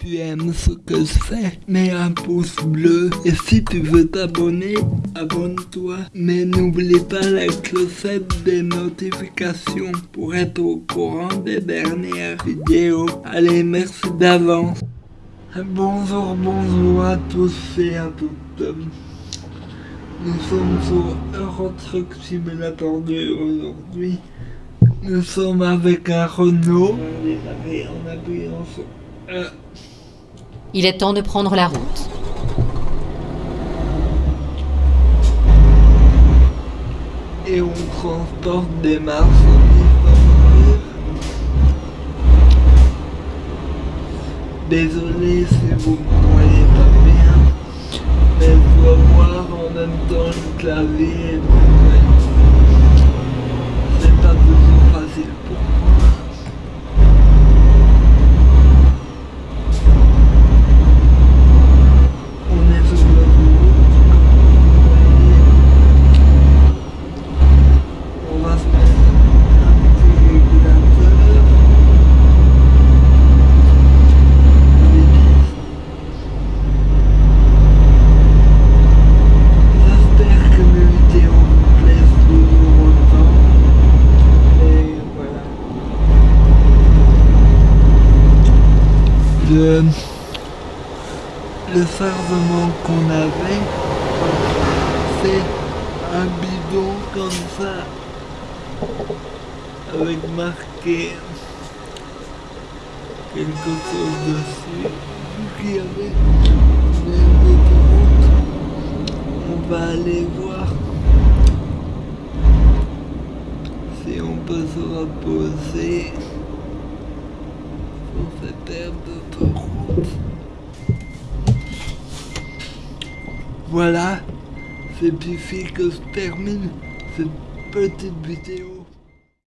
tu aimes ce que je fais, mets un pouce bleu. Et si tu veux t'abonner, abonne-toi. Mais n'oublie pas la clochette des notifications pour être au courant des dernières vidéos. Allez, merci d'avance. Bonjour, bonjour à tous et à toutes. Nous sommes sur Eurotruck Simulator 2 aujourd'hui. Nous sommes avec un Renault. En appuyant. Euh, Il est temps de prendre la route. et on transporte des marchandises. Désolé si vous ne voyez pas bien, mais je dois voir en même temps le clavier et le ouais. C'est pas toujours facile pour moi. On est sur le route, comme vous voyez. On va se mettre un petit régulateur. J'espère que mes vidéos vous plaisent toujours autant. Et voilà. Le, le qu'on avait, c'est un bidon comme ça avec marqué quelque chose dessus y avait on va aller voir si on peut se reposer voilà c'est ici que se termine cette petite vidéo